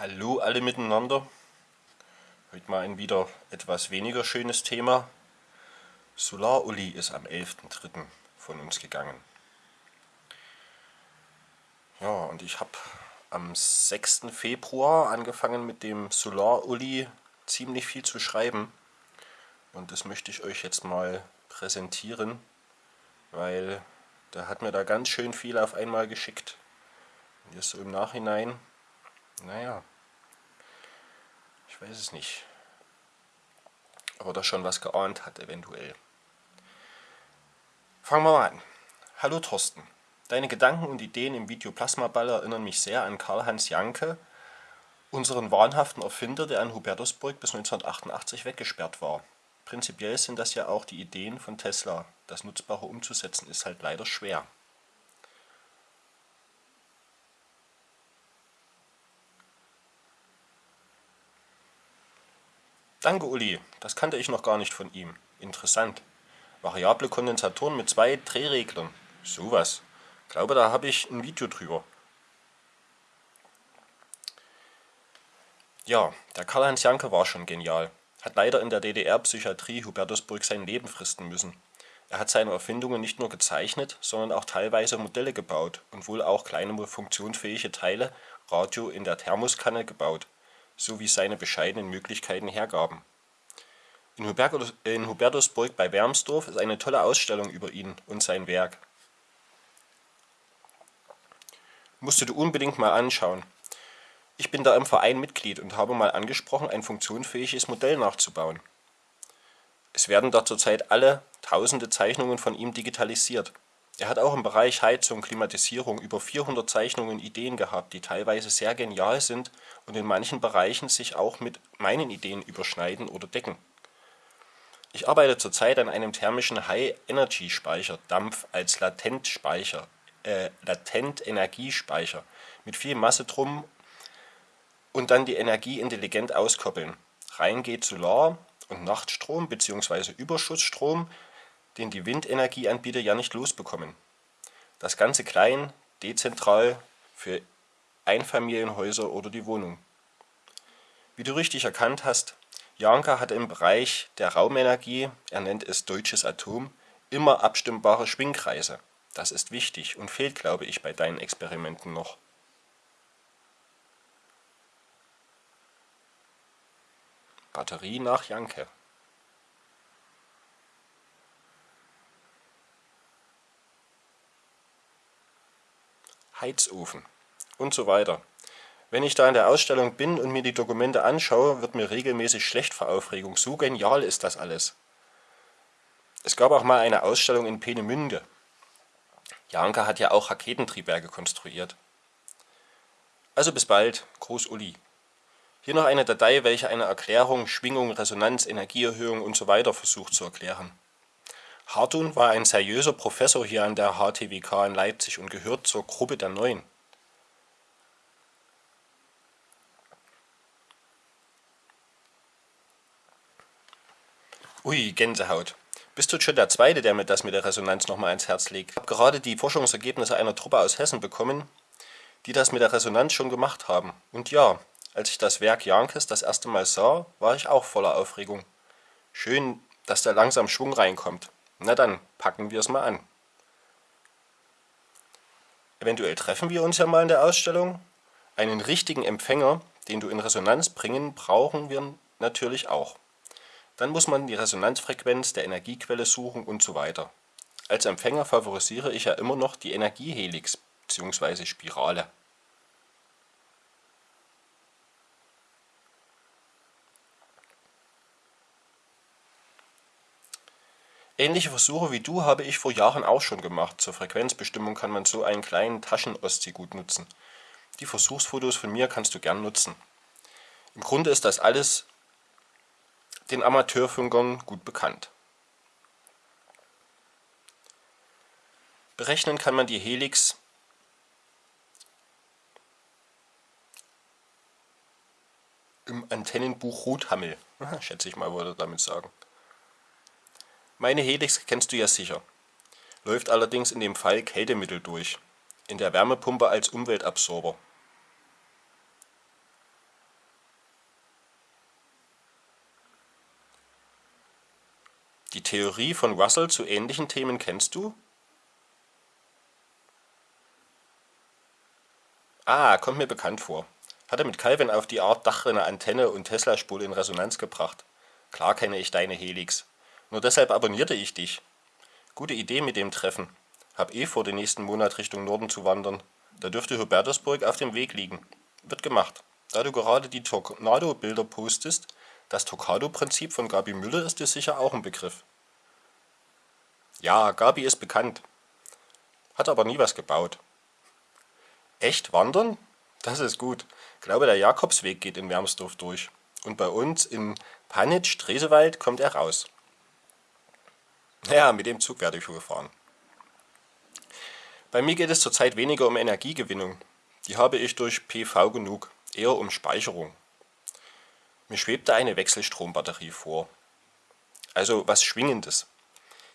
Hallo alle miteinander. Heute mal ein wieder etwas weniger schönes Thema. Solar-Uli ist am 11.03. von uns gegangen. Ja, und ich habe am 6. Februar angefangen mit dem Solar-Uli ziemlich viel zu schreiben. Und das möchte ich euch jetzt mal präsentieren, weil der hat mir da ganz schön viel auf einmal geschickt. Und jetzt so im Nachhinein naja, ich weiß es nicht. Ob er da schon was geahnt hat, eventuell. Fangen wir mal an. Hallo Thorsten. Deine Gedanken und Ideen im Video Plasmaball erinnern mich sehr an Karl-Heinz Janke, unseren wahnhaften Erfinder, der in Hubertusburg bis 1988 weggesperrt war. Prinzipiell sind das ja auch die Ideen von Tesla. Das Nutzbare umzusetzen ist halt leider schwer. Danke Uli, das kannte ich noch gar nicht von ihm. Interessant. Variable Kondensatoren mit zwei Drehreglern. Sowas. Glaube, da habe ich ein Video drüber. Ja, der Karl-Heinz Janke war schon genial. Hat leider in der DDR-Psychiatrie Hubertusburg sein Leben fristen müssen. Er hat seine Erfindungen nicht nur gezeichnet, sondern auch teilweise Modelle gebaut und wohl auch kleine funktionsfähige Teile, Radio in der Thermoskanne gebaut so wie seine bescheidenen Möglichkeiten hergaben. In Hubertusburg bei Wermsdorf ist eine tolle Ausstellung über ihn und sein Werk. Musst du unbedingt mal anschauen. Ich bin da im Verein Mitglied und habe mal angesprochen, ein funktionsfähiges Modell nachzubauen. Es werden da zurzeit alle tausende Zeichnungen von ihm digitalisiert. Er hat auch im Bereich Heizung, Klimatisierung über 400 Zeichnungen und Ideen gehabt, die teilweise sehr genial sind und in manchen Bereichen sich auch mit meinen Ideen überschneiden oder decken. Ich arbeite zurzeit an einem thermischen High-Energy-Speicher, Dampf als Latentspeicher, äh, Latent-Energiespeicher, mit viel Masse drum und dann die Energie intelligent auskoppeln. Rein geht Solar- und Nachtstrom bzw. Überschussstrom den die Windenergieanbieter ja nicht losbekommen. Das Ganze klein, dezentral für Einfamilienhäuser oder die Wohnung. Wie du richtig erkannt hast, Janka hat im Bereich der Raumenergie, er nennt es deutsches Atom, immer abstimmbare Schwingkreise. Das ist wichtig und fehlt, glaube ich, bei deinen Experimenten noch. Batterie nach Janke Heizofen und so weiter. Wenn ich da in der Ausstellung bin und mir die Dokumente anschaue, wird mir regelmäßig schlecht vor Aufregung. So genial ist das alles. Es gab auch mal eine Ausstellung in Peenemünde. Janka hat ja auch Raketentriebwerke konstruiert. Also bis bald, Gruß Uli. Hier noch eine Datei, welche eine Erklärung, Schwingung, Resonanz, Energieerhöhung usw. So versucht zu erklären. Hartun war ein seriöser Professor hier an der HTWK in Leipzig und gehört zur Gruppe der Neuen. Ui, Gänsehaut. Bist du schon der Zweite, der mir das mit der Resonanz nochmal ans Herz legt? Ich habe gerade die Forschungsergebnisse einer Truppe aus Hessen bekommen, die das mit der Resonanz schon gemacht haben. Und ja, als ich das Werk Jankes das erste Mal sah, war ich auch voller Aufregung. Schön, dass da langsam Schwung reinkommt. Na dann, packen wir es mal an. Eventuell treffen wir uns ja mal in der Ausstellung. Einen richtigen Empfänger, den du in Resonanz bringen, brauchen wir natürlich auch. Dann muss man die Resonanzfrequenz der Energiequelle suchen und so weiter. Als Empfänger favorisiere ich ja immer noch die Energiehelix bzw. Spirale. Ähnliche Versuche wie du habe ich vor Jahren auch schon gemacht. Zur Frequenzbestimmung kann man so einen kleinen Taschen-Oszi gut nutzen. Die Versuchsfotos von mir kannst du gern nutzen. Im Grunde ist das alles den Amateurfunkern gut bekannt. Berechnen kann man die Helix im Antennenbuch Rothammel. Schätze ich mal, würde damit sagen. Meine Helix kennst du ja sicher, läuft allerdings in dem Fall Kältemittel durch, in der Wärmepumpe als Umweltabsorber. Die Theorie von Russell zu ähnlichen Themen kennst du? Ah, kommt mir bekannt vor. Hat er mit Calvin auf die Art Dachrinne, Antenne und Tesla-Spule in Resonanz gebracht. Klar kenne ich deine Helix. Nur deshalb abonnierte ich dich. Gute Idee mit dem Treffen. Hab eh vor, den nächsten Monat Richtung Norden zu wandern. Da dürfte Hubertusburg auf dem Weg liegen. Wird gemacht. Da du gerade die Tornado-Bilder postest, das Tocado-Prinzip von Gabi Müller ist dir sicher auch ein Begriff. Ja, Gabi ist bekannt. Hat aber nie was gebaut. Echt wandern? Das ist gut. Glaube, der Jakobsweg geht in Wermsdorf durch. Und bei uns in Panitsch, Dresewald, kommt er raus. Ja, mit dem Zug werde ich wohl fahren. Bei mir geht es zurzeit weniger um Energiegewinnung. Die habe ich durch PV genug, eher um Speicherung. Mir schwebte eine Wechselstrombatterie vor. Also was Schwingendes.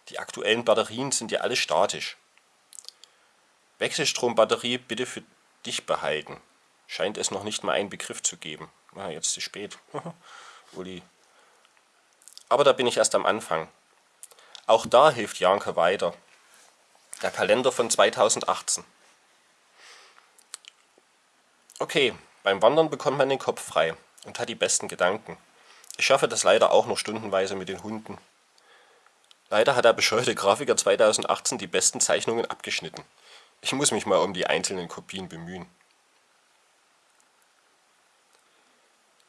Die aktuellen Batterien sind ja alle statisch. Wechselstrombatterie bitte für dich behalten. Scheint es noch nicht mal einen Begriff zu geben. Ah, jetzt zu spät. Uli. Aber da bin ich erst am Anfang. Auch da hilft Janke weiter. Der Kalender von 2018. Okay, beim Wandern bekommt man den Kopf frei und hat die besten Gedanken. Ich schaffe das leider auch noch stundenweise mit den Hunden. Leider hat der bescheuerte Grafiker 2018 die besten Zeichnungen abgeschnitten. Ich muss mich mal um die einzelnen Kopien bemühen.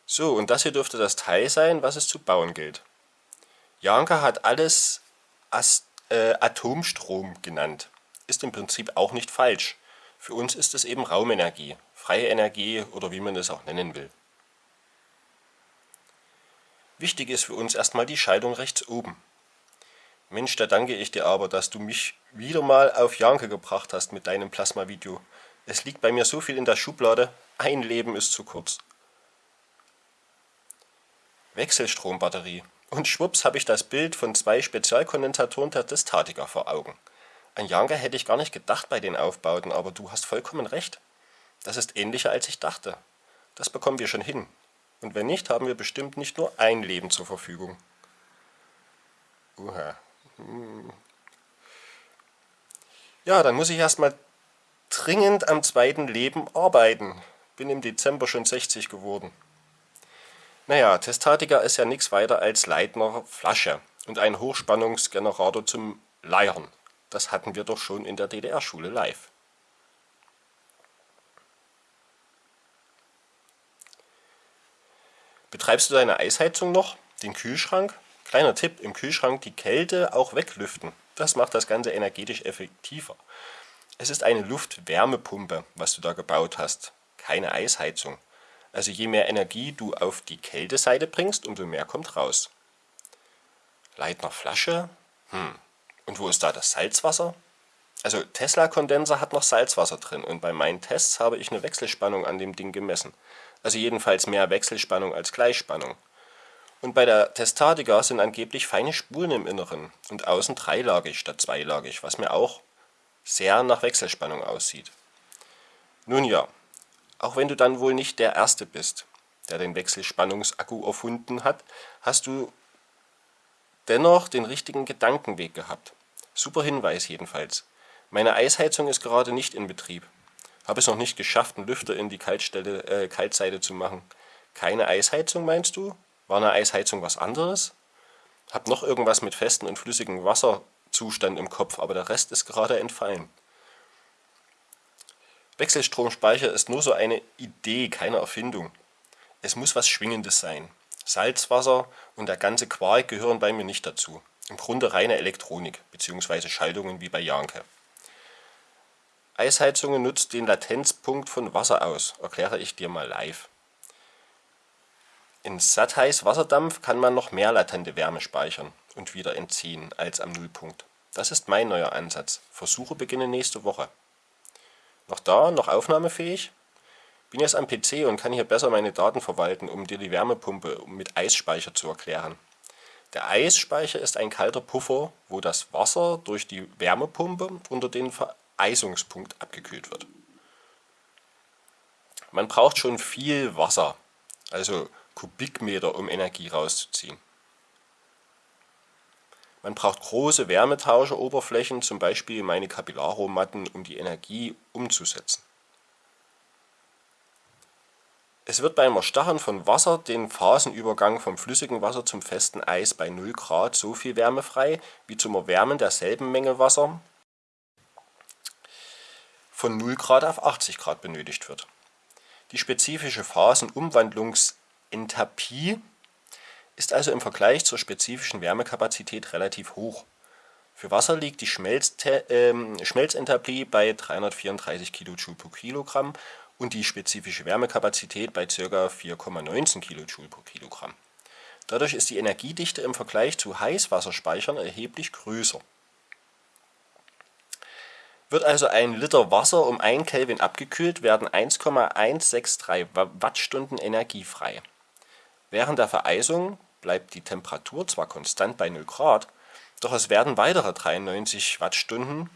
So, und das hier dürfte das Teil sein, was es zu bauen gilt. Janka hat alles Ast äh, Atomstrom genannt. Ist im Prinzip auch nicht falsch. Für uns ist es eben Raumenergie, freie Energie oder wie man es auch nennen will. Wichtig ist für uns erstmal die Schaltung rechts oben. Mensch, da danke ich dir aber, dass du mich wieder mal auf Janke gebracht hast mit deinem Plasma-Video. Es liegt bei mir so viel in der Schublade, ein Leben ist zu kurz. Wechselstrombatterie. Und schwupps habe ich das Bild von zwei Spezialkondensatoren der Statiker vor Augen. An Janke hätte ich gar nicht gedacht bei den Aufbauten, aber du hast vollkommen recht. Das ist ähnlicher als ich dachte. Das bekommen wir schon hin. Und wenn nicht, haben wir bestimmt nicht nur ein Leben zur Verfügung. Uha. Hm. Ja, dann muss ich erstmal dringend am zweiten Leben arbeiten. Bin im Dezember schon 60 geworden. Naja, Testatica ist ja nichts weiter als Leitner Flasche und ein Hochspannungsgenerator zum Leiern. Das hatten wir doch schon in der DDR-Schule live. Betreibst du deine Eisheizung noch? Den Kühlschrank? Kleiner Tipp, im Kühlschrank die Kälte auch weglüften. Das macht das Ganze energetisch effektiver. Es ist eine Luftwärmepumpe, was du da gebaut hast, keine Eisheizung. Also je mehr Energie du auf die Kälteseite bringst, umso mehr kommt raus. Leitner Flasche? Hm. Und wo ist da das Salzwasser? Also Tesla-Kondenser hat noch Salzwasser drin und bei meinen Tests habe ich eine Wechselspannung an dem Ding gemessen. Also jedenfalls mehr Wechselspannung als Gleichspannung. Und bei der Testatica sind angeblich feine Spulen im Inneren und außen dreilagig statt zweilagig, was mir auch sehr nach Wechselspannung aussieht. Nun ja, auch wenn du dann wohl nicht der Erste bist, der den Wechselspannungsakku erfunden hat, hast du dennoch den richtigen Gedankenweg gehabt. Super Hinweis jedenfalls. Meine Eisheizung ist gerade nicht in Betrieb. Habe es noch nicht geschafft, einen Lüfter in die Kaltstelle, äh, Kaltseite zu machen. Keine Eisheizung, meinst du? War eine Eisheizung was anderes? Hab noch irgendwas mit festem und flüssigem Wasserzustand im Kopf, aber der Rest ist gerade entfallen. Wechselstromspeicher ist nur so eine Idee, keine Erfindung. Es muss was Schwingendes sein. Salzwasser und der ganze Quark gehören bei mir nicht dazu. Im Grunde reine Elektronik bzw. Schaltungen wie bei Janke. Eisheizungen nutzt den Latenzpunkt von Wasser aus, erkläre ich dir mal live. In sattheiß Wasserdampf kann man noch mehr latente Wärme speichern und wieder entziehen als am Nullpunkt. Das ist mein neuer Ansatz. Versuche beginnen nächste Woche. Noch da, noch aufnahmefähig? Bin jetzt am PC und kann hier besser meine Daten verwalten, um dir die Wärmepumpe mit Eisspeicher zu erklären. Der Eisspeicher ist ein kalter Puffer, wo das Wasser durch die Wärmepumpe unter den Vereisungspunkt abgekühlt wird. Man braucht schon viel Wasser, also Kubikmeter, um Energie rauszuziehen. Man braucht große Wärmetauscheroberflächen, zum Beispiel meine Kapillarrohrmatten, um die Energie umzusetzen. Es wird beim Erstarren von Wasser den Phasenübergang vom flüssigen Wasser zum festen Eis bei 0 Grad so viel Wärme frei, wie zum Erwärmen derselben Menge Wasser von 0 Grad auf 80 Grad benötigt wird. Die spezifische Phasenumwandlungsenthalpie ist also im Vergleich zur spezifischen Wärmekapazität relativ hoch. Für Wasser liegt die äh, Schmelzenthalpie bei 334 kJ pro Kilogramm und die spezifische Wärmekapazität bei ca. 4,19 kJ pro Kilogramm. Dadurch ist die Energiedichte im Vergleich zu Heißwasserspeichern erheblich größer. Wird also ein Liter Wasser um 1 Kelvin abgekühlt, werden 1,163 Wattstunden Energie frei. Während der Vereisung bleibt die Temperatur zwar konstant bei 0 Grad, doch es werden weitere 93 Wattstunden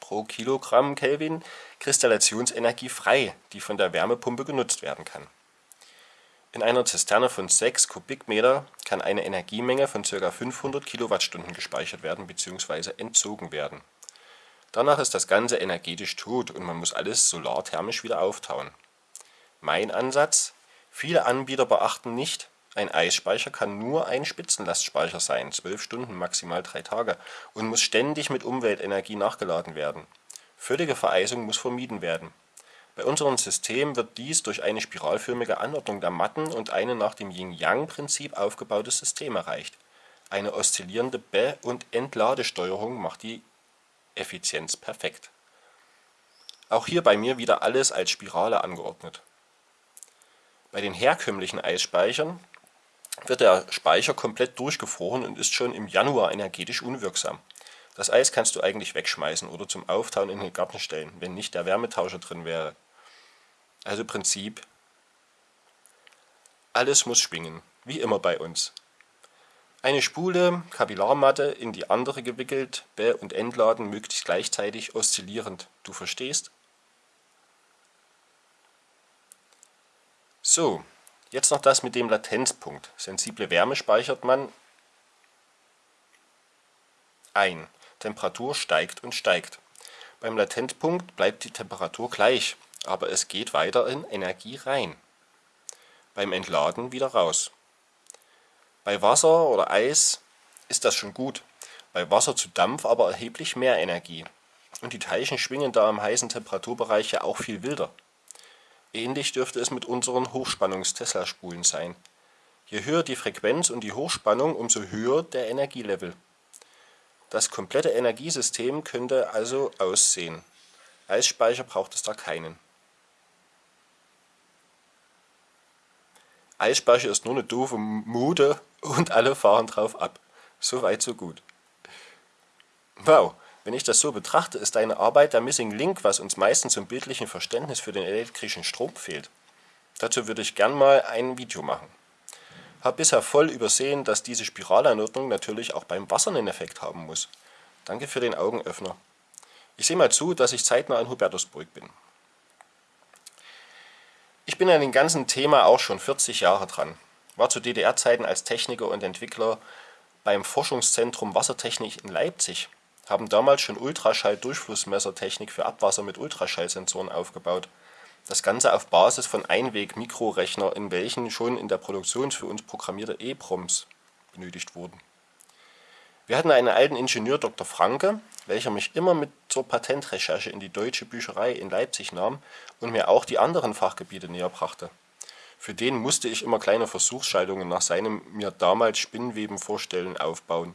pro Kilogramm Kelvin Kristallationsenergie frei, die von der Wärmepumpe genutzt werden kann. In einer Zisterne von 6 Kubikmeter kann eine Energiemenge von ca. 500 Kilowattstunden gespeichert werden bzw. entzogen werden. Danach ist das Ganze energetisch tot und man muss alles solarthermisch wieder auftauen. Mein Ansatz? Viele Anbieter beachten nicht, ein Eisspeicher kann nur ein Spitzenlastspeicher sein (12 Stunden, maximal 3 Tage) und muss ständig mit Umweltenergie nachgeladen werden. Völlige Vereisung muss vermieden werden. Bei unserem System wird dies durch eine spiralförmige Anordnung der Matten und ein nach dem Yin-Yang-Prinzip aufgebautes System erreicht. Eine oszillierende Be und Entladesteuerung macht die Effizienz perfekt. Auch hier bei mir wieder alles als Spirale angeordnet. Bei den herkömmlichen Eisspeichern wird der Speicher komplett durchgefroren und ist schon im Januar energetisch unwirksam. Das Eis kannst du eigentlich wegschmeißen oder zum Auftauen in den Garten stellen, wenn nicht der Wärmetauscher drin wäre. Also Prinzip, alles muss schwingen, wie immer bei uns. Eine Spule, Kapillarmatte in die andere gewickelt, be- und entladen möglichst gleichzeitig oszillierend. Du verstehst? So, jetzt noch das mit dem Latenzpunkt. Sensible Wärme speichert man ein. Temperatur steigt und steigt. Beim Latenzpunkt bleibt die Temperatur gleich, aber es geht weiter in Energie rein. Beim Entladen wieder raus. Bei Wasser oder Eis ist das schon gut, bei Wasser zu Dampf aber erheblich mehr Energie. Und die Teilchen schwingen da im heißen Temperaturbereich ja auch viel wilder. Ähnlich dürfte es mit unseren Hochspannungs-Tesla-Spulen sein. Je höher die Frequenz und die Hochspannung, umso höher der Energielevel. Das komplette Energiesystem könnte also aussehen. Eisspeicher braucht es da keinen. Eisspeicher ist nur eine doofe Mode und alle fahren drauf ab. So weit, so gut. Wow, wenn ich das so betrachte, ist deine Arbeit der Missing Link, was uns meistens zum bildlichen Verständnis für den elektrischen Strom fehlt. Dazu würde ich gern mal ein Video machen. Hab bisher voll übersehen, dass diese Spiralanordnung natürlich auch beim Wasser einen Effekt haben muss. Danke für den Augenöffner. Ich sehe mal zu, dass ich zeitnah in Hubertusburg bin. Ich bin an dem ganzen Thema auch schon 40 Jahre dran war zu DDR-Zeiten als Techniker und Entwickler beim Forschungszentrum Wassertechnik in Leipzig, haben damals schon Ultraschall-Durchflussmessertechnik für Abwasser mit Ultraschallsensoren aufgebaut. Das Ganze auf Basis von Einweg-Mikrorechner, in welchen schon in der Produktion für uns programmierte EPROMs benötigt wurden. Wir hatten einen alten Ingenieur Dr. Franke, welcher mich immer mit zur Patentrecherche in die Deutsche Bücherei in Leipzig nahm und mir auch die anderen Fachgebiete näher brachte für den musste ich immer kleine Versuchsschaltungen nach seinem mir damals Spinnweben vorstellen aufbauen.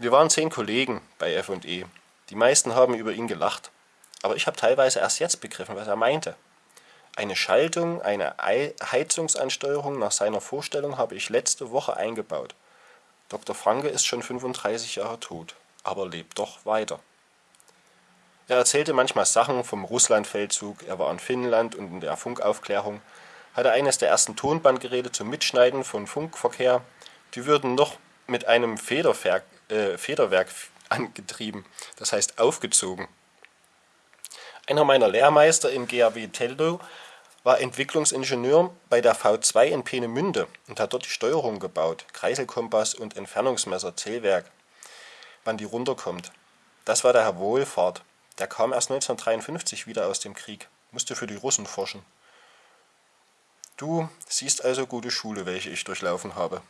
Wir waren zehn Kollegen bei F&E. Die meisten haben über ihn gelacht. Aber ich habe teilweise erst jetzt begriffen, was er meinte. Eine Schaltung, eine Heizungsansteuerung nach seiner Vorstellung habe ich letzte Woche eingebaut. Dr. Franke ist schon 35 Jahre tot, aber lebt doch weiter. Er erzählte manchmal Sachen vom Russlandfeldzug, er war in Finnland und in der Funkaufklärung, hatte eines der ersten Tonbandgeräte zum Mitschneiden von Funkverkehr. Die würden noch mit einem Federwerk, äh, Federwerk angetrieben, das heißt aufgezogen. Einer meiner Lehrmeister im GAW Teldo war Entwicklungsingenieur bei der V2 in Peenemünde und hat dort die Steuerung gebaut, Kreiselkompass und Entfernungsmesser, Zählwerk, wann die runterkommt. Das war der Herr Wohlfahrt. Der kam erst 1953 wieder aus dem Krieg, musste für die Russen forschen. Du siehst also gute Schule, welche ich durchlaufen habe.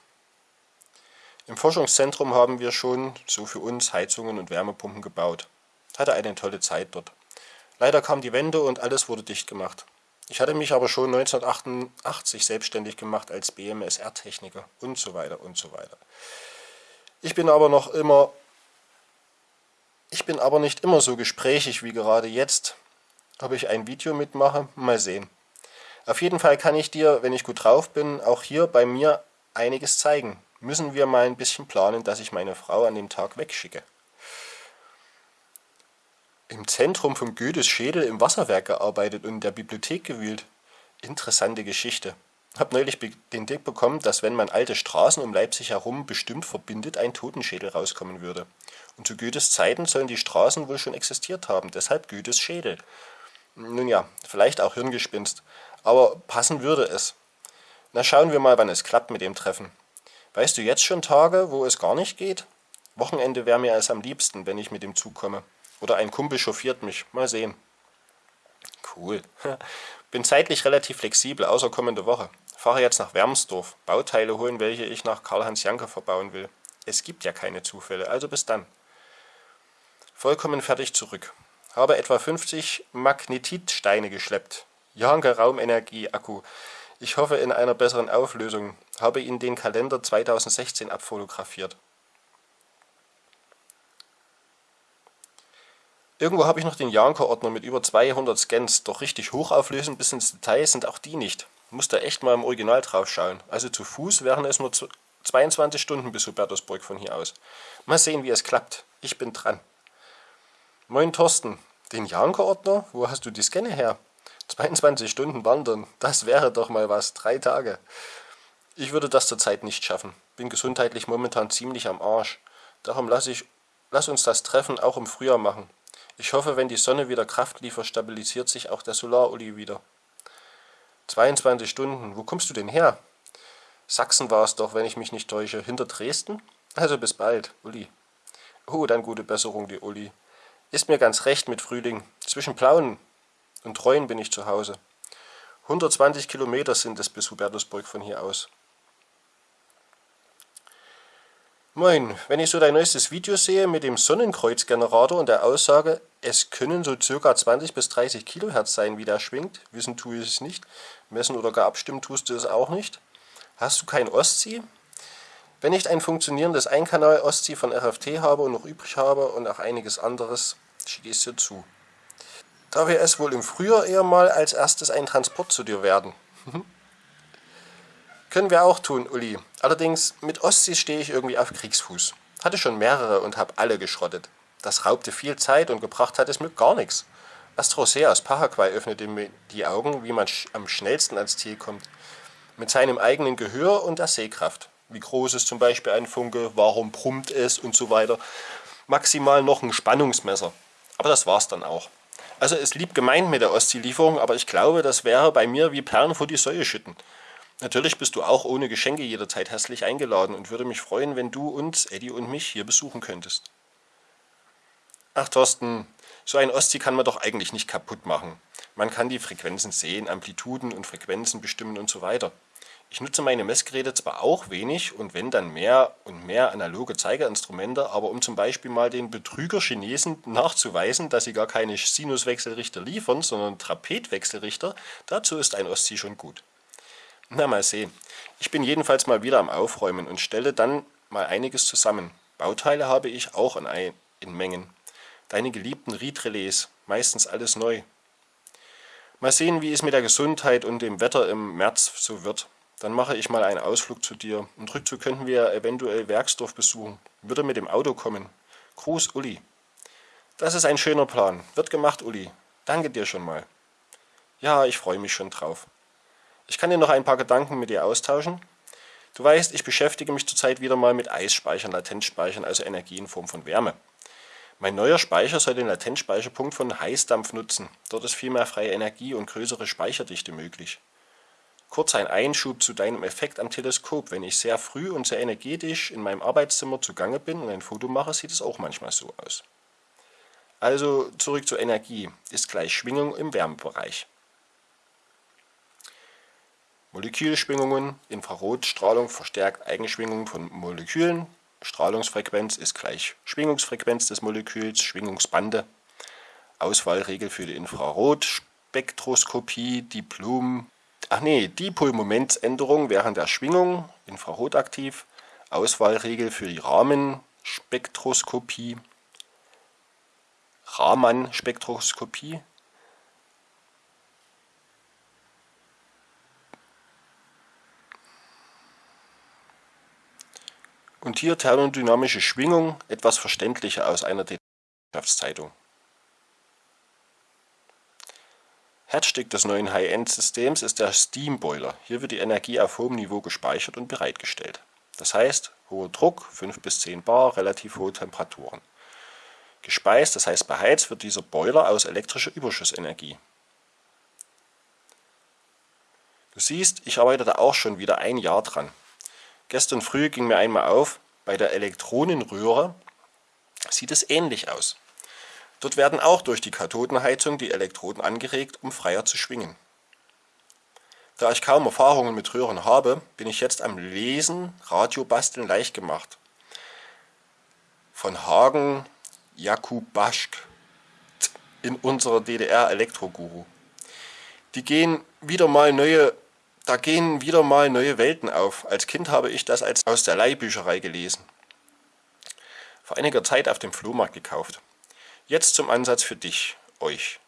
Im Forschungszentrum haben wir schon, so für uns, Heizungen und Wärmepumpen gebaut. Hatte eine tolle Zeit dort. Leider kam die Wende und alles wurde dicht gemacht. Ich hatte mich aber schon 1988 selbstständig gemacht als BMSR-Techniker und so weiter und so weiter. Ich bin aber noch immer ich bin aber nicht immer so gesprächig wie gerade jetzt. Ob ich ein Video mitmache, mal sehen. Auf jeden Fall kann ich dir, wenn ich gut drauf bin, auch hier bei mir einiges zeigen. Müssen wir mal ein bisschen planen, dass ich meine Frau an dem Tag wegschicke. Im Zentrum von Goethes Schädel im Wasserwerk gearbeitet und in der Bibliothek gewühlt. Interessante Geschichte. Hab neulich den Tipp bekommen, dass wenn man alte Straßen um Leipzig herum bestimmt verbindet, ein Totenschädel rauskommen würde. Und zu Goethes Zeiten sollen die Straßen wohl schon existiert haben, deshalb Goethes Schädel. Nun ja, vielleicht auch Hirngespinst, aber passen würde es. Na schauen wir mal, wann es klappt mit dem Treffen. Weißt du jetzt schon Tage, wo es gar nicht geht? Wochenende wäre mir es am liebsten, wenn ich mit dem Zug komme. Oder ein Kumpel chauffiert mich. Mal sehen. Cool. Bin zeitlich relativ flexibel, außer kommende Woche. Fahre jetzt nach Wermsdorf. Bauteile holen, welche ich nach Karl-Heinz Janke verbauen will. Es gibt ja keine Zufälle, also bis dann. Vollkommen fertig zurück. Habe etwa 50 Magnetitsteine geschleppt. Janke Raumenergie Akku. Ich hoffe in einer besseren Auflösung. Habe ihn den Kalender 2016 abfotografiert. Irgendwo habe ich noch den Janker-Ordner mit über 200 Scans, doch richtig hochauflösend bis ins Detail sind auch die nicht. Muss da echt mal im Original drauf schauen. Also zu Fuß wären es nur 22 Stunden bis Hubertusburg von hier aus. Mal sehen, wie es klappt. Ich bin dran. Moin Thorsten, den Janker-Ordner? Wo hast du die Scanne her? 22 Stunden wandern, das wäre doch mal was. Drei Tage. Ich würde das zurzeit nicht schaffen. Bin gesundheitlich momentan ziemlich am Arsch. Darum lass, ich, lass uns das Treffen auch im Frühjahr machen. Ich hoffe, wenn die Sonne wieder Kraft liefert, stabilisiert sich auch der Solaruli wieder. 22 Stunden, wo kommst du denn her? Sachsen war es doch, wenn ich mich nicht täusche. Hinter Dresden? Also bis bald, Uli. Oh, dann gute Besserung, die Uli. Ist mir ganz recht mit Frühling. Zwischen Plauen und Treuen bin ich zu Hause. 120 Kilometer sind es bis Hubertusburg von hier aus. Moin, wenn ich so dein neuestes Video sehe mit dem Sonnenkreuzgenerator und der Aussage, es können so ca. 20 bis 30 Kilohertz sein, wie der schwingt, wissen tue ich es nicht, messen oder gar abstimmen tust du es auch nicht. Hast du kein Ostsee? Wenn ich ein funktionierendes Einkanal Ostsee von RFT habe und noch übrig habe und auch einiges anderes, schicke ich es dir zu. Da wir es wohl im Frühjahr eher mal als erstes ein Transport zu dir werden. Können wir auch tun, Uli. Allerdings, mit Ostsee stehe ich irgendwie auf Kriegsfuß. Hatte schon mehrere und habe alle geschrottet. Das raubte viel Zeit und gebracht hat es mir gar nichts. Astrosea aus Paraguay öffnete mir die Augen, wie man sch am schnellsten ans Ziel kommt. Mit seinem eigenen Gehör und der Sehkraft. Wie groß ist zum Beispiel ein Funke, warum brummt es und so weiter. Maximal noch ein Spannungsmesser. Aber das war's dann auch. Also ist lieb gemeint mit der Ostsee-Lieferung, aber ich glaube, das wäre bei mir wie Perlen vor die Säue schütten. Natürlich bist du auch ohne Geschenke jederzeit herzlich eingeladen und würde mich freuen, wenn du uns, Eddie und mich hier besuchen könntest. Ach Thorsten, so ein Ostsee kann man doch eigentlich nicht kaputt machen. Man kann die Frequenzen sehen, Amplituden und Frequenzen bestimmen und so weiter. Ich nutze meine Messgeräte zwar auch wenig und wenn dann mehr und mehr analoge Zeigerinstrumente, aber um zum Beispiel mal den Betrüger Chinesen nachzuweisen, dass sie gar keine Sinuswechselrichter liefern, sondern Trapetwechselrichter, dazu ist ein Ostsee schon gut. Na, mal sehen. Ich bin jedenfalls mal wieder am Aufräumen und stelle dann mal einiges zusammen. Bauteile habe ich auch in, in Mengen. Deine geliebten Riedrelais, meistens alles neu. Mal sehen, wie es mit der Gesundheit und dem Wetter im März so wird. Dann mache ich mal einen Ausflug zu dir und rückzu könnten wir eventuell Werksdorf besuchen. Würde mit dem Auto kommen. Gruß, Uli. Das ist ein schöner Plan. Wird gemacht, Uli. Danke dir schon mal. Ja, ich freue mich schon drauf. Ich kann dir noch ein paar Gedanken mit dir austauschen. Du weißt, ich beschäftige mich zurzeit wieder mal mit Eisspeichern, Latenzspeichern, also Energie in Form von Wärme. Mein neuer Speicher soll den Latenzspeicherpunkt von Heißdampf nutzen. Dort ist viel mehr freie Energie und größere Speicherdichte möglich. Kurz ein Einschub zu deinem Effekt am Teleskop. Wenn ich sehr früh und sehr energetisch in meinem Arbeitszimmer zugange bin und ein Foto mache, sieht es auch manchmal so aus. Also zurück zur Energie, ist gleich Schwingung im Wärmebereich. Molekülschwingungen, Infrarotstrahlung verstärkt Eigenschwingungen von Molekülen, Strahlungsfrequenz ist gleich Schwingungsfrequenz des Moleküls, Schwingungsbande, Auswahlregel für die Infrarotspektroskopie, Diplom, ach nee, Dipolmomentsänderung während der Schwingung, infrarotaktiv, Auswahlregel für die Rahmenspektroskopie, Raman-Spektroskopie, Und hier thermodynamische Schwingung, etwas verständlicher aus einer Wissenschaftszeitung. Herzstück des neuen High-End-Systems ist der Steam Boiler. Hier wird die Energie auf hohem Niveau gespeichert und bereitgestellt. Das heißt, hoher Druck, 5 bis 10 Bar, relativ hohe Temperaturen. Gespeist, das heißt beheizt, wird dieser Boiler aus elektrischer Überschussenergie. Du siehst, ich arbeite da auch schon wieder ein Jahr dran. Gestern früh ging mir einmal auf, bei der Elektronenröhre sieht es ähnlich aus. Dort werden auch durch die Kathodenheizung die Elektroden angeregt, um freier zu schwingen. Da ich kaum Erfahrungen mit Röhren habe, bin ich jetzt am Lesen, Radiobasteln leicht gemacht. Von Hagen Jakub Baschk in unserer DDR Elektroguru. Die gehen wieder mal neue da gehen wieder mal neue Welten auf. Als Kind habe ich das als aus der Leihbücherei gelesen. Vor einiger Zeit auf dem Flohmarkt gekauft. Jetzt zum Ansatz für dich, euch.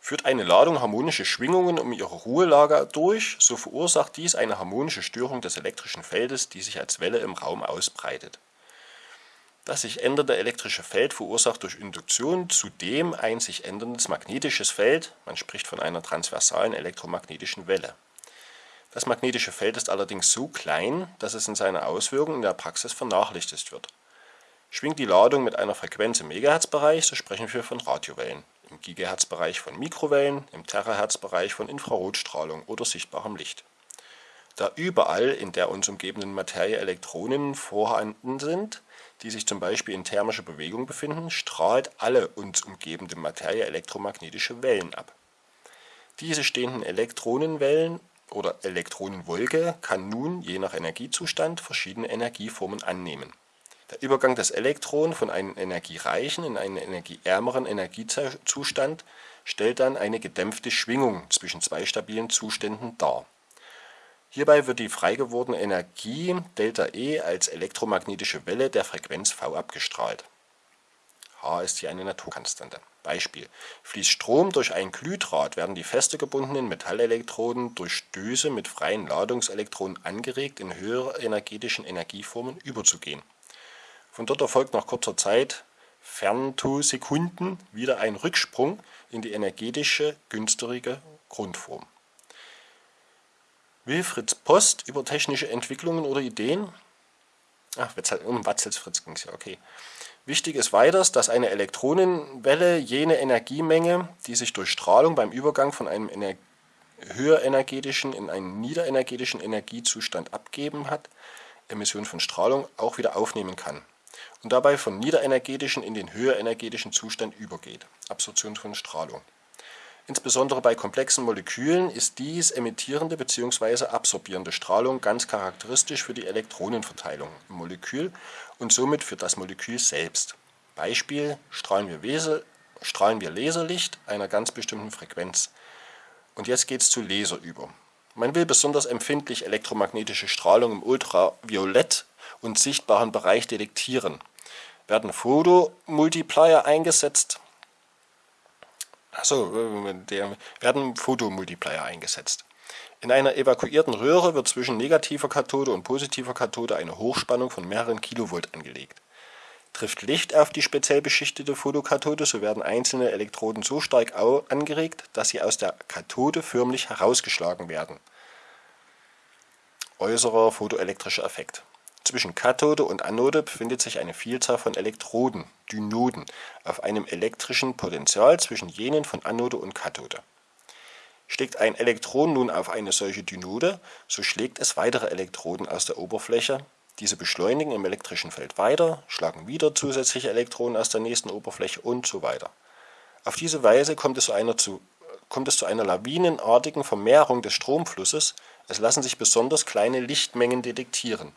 Führt eine Ladung harmonische Schwingungen um ihre Ruhelager durch, so verursacht dies eine harmonische Störung des elektrischen Feldes, die sich als Welle im Raum ausbreitet. Das sich ändernde elektrische Feld verursacht durch Induktion zudem ein sich änderndes magnetisches Feld, man spricht von einer transversalen elektromagnetischen Welle. Das magnetische Feld ist allerdings so klein, dass es in seiner Auswirkung in der Praxis vernachlässigt wird. Schwingt die Ladung mit einer Frequenz im Megahertz-Bereich, so sprechen wir von Radiowellen, im Gigahertz-Bereich von Mikrowellen, im Terahertz-Bereich von Infrarotstrahlung oder sichtbarem Licht. Da überall in der uns umgebenden Materie Elektronen vorhanden sind, die sich zum Beispiel in thermischer Bewegung befinden, strahlt alle uns umgebende Materie elektromagnetische Wellen ab. Diese stehenden Elektronenwellen oder Elektronenwolke kann nun, je nach Energiezustand, verschiedene Energieformen annehmen. Der Übergang des Elektrons von einem energiereichen in einen energieärmeren Energiezustand stellt dann eine gedämpfte Schwingung zwischen zwei stabilen Zuständen dar Hierbei wird die freigewordene Energie ΔE als elektromagnetische Welle der Frequenz v abgestrahlt. h ist hier eine Naturkonstante. Beispiel: Fließt Strom durch ein Glühdraht, werden die feste gebundenen Metallelektroden durch Stöße mit freien Ladungselektronen angeregt, in höhere energetischen Energieformen überzugehen. Von dort erfolgt nach kurzer Zeit (Femtosekunden) wieder ein Rücksprung in die energetische günstigere Grundform Wilfrieds Post über technische Entwicklungen oder Ideen. Ach, um Watzels Fritz ging es ja, okay. Wichtig ist weiters, dass eine Elektronenwelle jene Energiemenge, die sich durch Strahlung beim Übergang von einem Ener höherenergetischen in einen niederenergetischen Energiezustand abgeben hat, Emission von Strahlung, auch wieder aufnehmen kann und dabei von niederenergetischen in den höherenergetischen Zustand übergeht, Absorption von Strahlung. Insbesondere bei komplexen Molekülen ist dies emittierende bzw. absorbierende Strahlung ganz charakteristisch für die Elektronenverteilung im Molekül und somit für das Molekül selbst. Beispiel: strahlen wir, Wesel, strahlen wir Laserlicht einer ganz bestimmten Frequenz. Und jetzt geht es zu Laser über. Man will besonders empfindlich elektromagnetische Strahlung im Ultraviolett- und sichtbaren Bereich detektieren. Werden Photomultiplier eingesetzt, Achso, äh, der werden Photomultiplier eingesetzt. In einer evakuierten Röhre wird zwischen negativer Kathode und positiver Kathode eine Hochspannung von mehreren Kilovolt angelegt. Trifft Licht auf die speziell beschichtete Photokathode, so werden einzelne Elektroden so stark angeregt, dass sie aus der Kathode förmlich herausgeschlagen werden. Äußerer photoelektrischer Effekt. Zwischen Kathode und Anode befindet sich eine Vielzahl von Elektroden (Dynoden) auf einem elektrischen Potential zwischen jenen von Anode und Kathode. Schlägt ein Elektron nun auf eine solche Dynode, so schlägt es weitere Elektroden aus der Oberfläche, diese beschleunigen im elektrischen Feld weiter, schlagen wieder zusätzliche Elektronen aus der nächsten Oberfläche und so weiter. Auf diese Weise kommt es zu einer, zu, kommt es zu einer lawinenartigen Vermehrung des Stromflusses, es lassen sich besonders kleine Lichtmengen detektieren.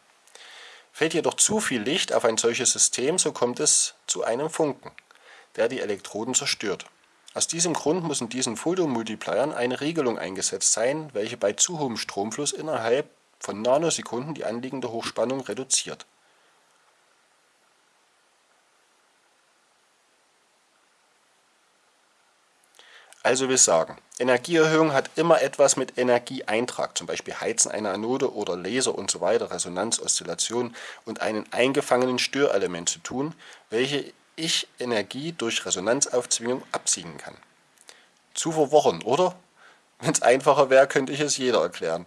Fällt jedoch zu viel Licht auf ein solches System, so kommt es zu einem Funken, der die Elektroden zerstört. Aus diesem Grund muss in diesen Photomultipliern eine Regelung eingesetzt sein, welche bei zu hohem Stromfluss innerhalb von Nanosekunden die anliegende Hochspannung reduziert. Also will sagen, Energieerhöhung hat immer etwas mit Energieeintrag, zum Beispiel Heizen einer Anode oder Laser usw., so Resonanz, Oszillation und einem eingefangenen Störelement zu tun, welche ich Energie durch Resonanzaufzwingung abziehen kann. Zu verworren, oder? Wenn es einfacher wäre, könnte ich es jeder erklären.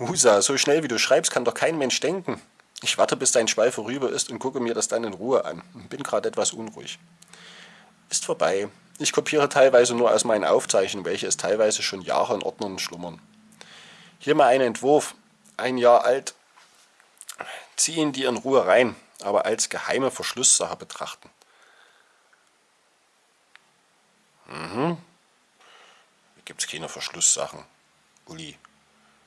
Husa, so schnell wie du schreibst, kann doch kein Mensch denken. Ich warte, bis dein Schwall vorüber ist und gucke mir das dann in Ruhe an. Bin gerade etwas unruhig. Ist vorbei. Ich kopiere teilweise nur aus meinen Aufzeichnungen, welche es teilweise schon Jahre in Ordnern schlummern. Hier mal ein Entwurf, ein Jahr alt. Zieh ihn dir in Ruhe rein aber als geheime Verschlusssache betrachten. Mhm. Hier gibt es keine Verschlusssachen. Uli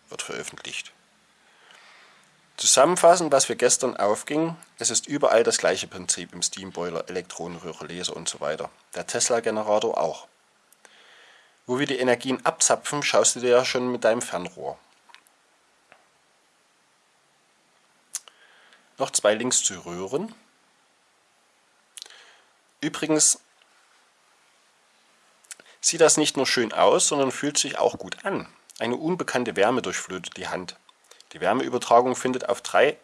wird veröffentlicht. Zusammenfassend, was wir gestern aufging, es ist überall das gleiche Prinzip im Steamboiler, Elektronenröhre, Laser und so weiter. Der Tesla-Generator auch. Wo wir die Energien abzapfen, schaust du dir ja schon mit deinem Fernrohr. noch zwei Links zu Röhren. Übrigens sieht das nicht nur schön aus, sondern fühlt sich auch gut an. Eine unbekannte Wärme durchflutet die Hand. Die Wärmeübertragung findet auf drei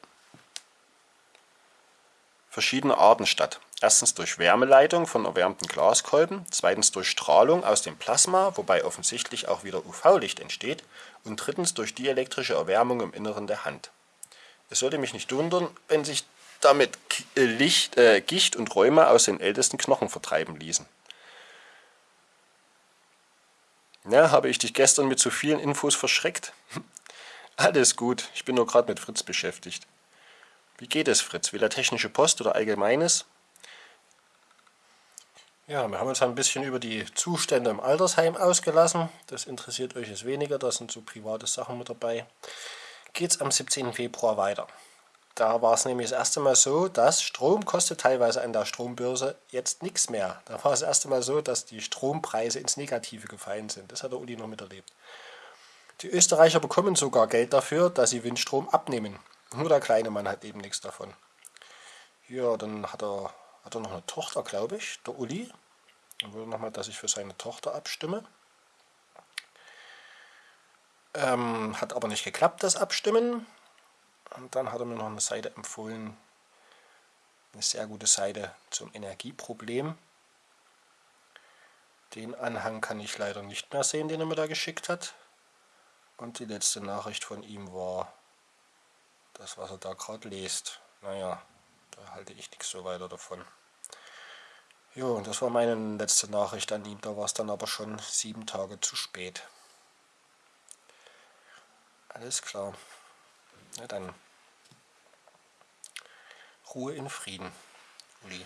verschiedene Arten statt. Erstens durch Wärmeleitung von erwärmten Glaskolben, zweitens durch Strahlung aus dem Plasma, wobei offensichtlich auch wieder UV-Licht entsteht, und drittens durch dielektrische Erwärmung im Inneren der Hand. Es sollte mich nicht wundern, wenn sich damit äh, Licht, äh, Gicht und Rheuma aus den ältesten Knochen vertreiben ließen. Ja, habe ich dich gestern mit zu vielen Infos verschreckt? Alles gut, ich bin nur gerade mit Fritz beschäftigt. Wie geht es, Fritz? Will er technische Post oder Allgemeines? Ja, wir haben uns ein bisschen über die Zustände im Altersheim ausgelassen. Das interessiert euch jetzt weniger, da sind so private Sachen mit dabei geht es am 17. Februar weiter. Da war es nämlich das erste Mal so, dass Strom kostet teilweise an der Strombörse jetzt nichts mehr. Da war es das erste Mal so, dass die Strompreise ins Negative gefallen sind. Das hat der Uli noch miterlebt. Die Österreicher bekommen sogar Geld dafür, dass sie Windstrom abnehmen. Nur der kleine Mann hat eben nichts davon. Ja, dann hat er, hat er noch eine Tochter, glaube ich, der Uli. Dann will nochmal, dass ich für seine Tochter abstimme. Ähm, hat aber nicht geklappt, das Abstimmen. Und dann hat er mir noch eine Seite empfohlen, eine sehr gute Seite zum Energieproblem. Den Anhang kann ich leider nicht mehr sehen, den er mir da geschickt hat. Und die letzte Nachricht von ihm war das, was er da gerade liest. Naja, da halte ich nichts so weiter davon. Jo, und das war meine letzte Nachricht an ihm. Da war es dann aber schon sieben Tage zu spät. Alles klar. Na dann. Ruhe in Frieden, Uli.